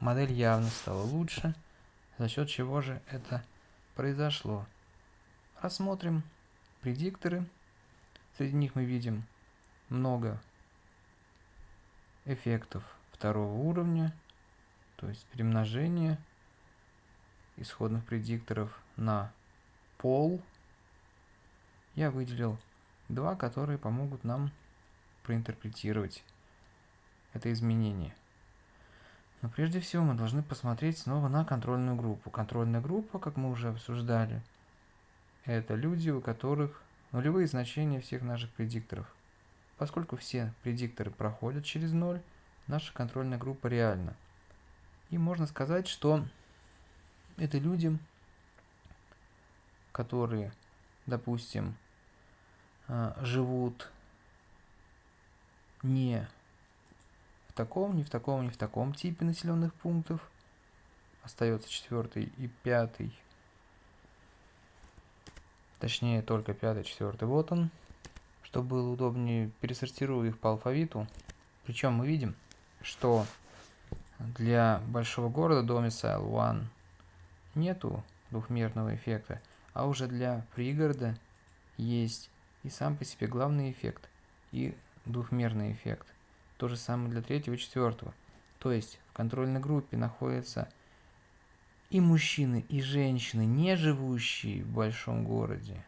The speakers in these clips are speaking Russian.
модель явно стала лучше, за счет чего же это произошло. Рассмотрим предикторы. Среди них мы видим много эффектов второго уровня, то есть перемножение исходных предикторов на пол. Я выделил два, которые помогут нам проинтерпретировать это изменение. Но прежде всего мы должны посмотреть снова на контрольную группу. Контрольная группа, как мы уже обсуждали, это люди, у которых нулевые значения всех наших предикторов. Поскольку все предикторы проходят через ноль, наша контрольная группа реальна. И можно сказать, что это люди, которые, допустим, а, живут не в таком, не в таком, не в таком типе населенных пунктов. Остается четвертый и пятый. Точнее, только пятый, четвертый. Вот он. Чтобы было удобнее, пересортирую их по алфавиту. Причем мы видим, что для большого города Domicile One нету двухмерного эффекта, а уже для пригорода есть и сам по себе главный эффект, и двухмерный эффект. То же самое для третьего и четвертого. То есть в контрольной группе находятся и мужчины, и женщины, не живущие в большом городе.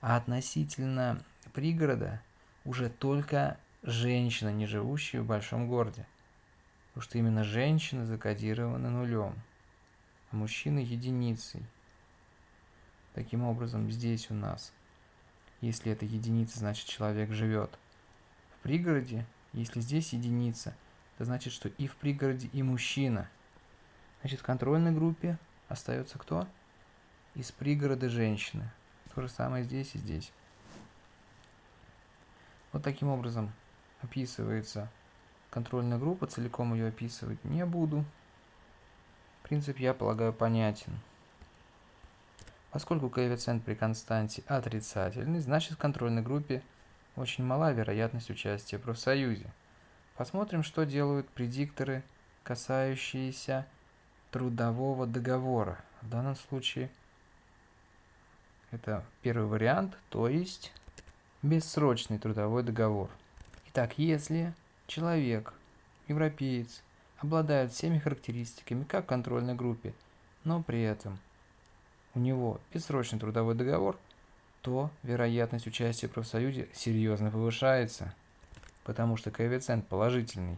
А относительно пригорода уже только женщины, не живущие в большом городе. Потому что именно женщины закодированы нулем, а мужчины единицей. Таким образом, здесь у нас, если это единица, значит человек живет в пригороде, если здесь единица, это значит, что и в пригороде, и мужчина. Значит, в контрольной группе остается кто? Из пригорода женщины. То же самое здесь и здесь. Вот таким образом описывается контрольная группа, целиком ее описывать не буду. Принцип, я полагаю, понятен. Поскольку коэффициент при константе отрицательный, значит в контрольной группе очень мала вероятность участия в профсоюзе. Посмотрим, что делают предикторы, касающиеся трудового договора. В данном случае это первый вариант, то есть бессрочный трудовой договор. Итак, если человек, европеец, обладает всеми характеристиками, как в контрольной группе, но при этом у него бессрочный трудовой договор – то вероятность участия в профсоюзе серьезно повышается, потому что коэффициент положительный.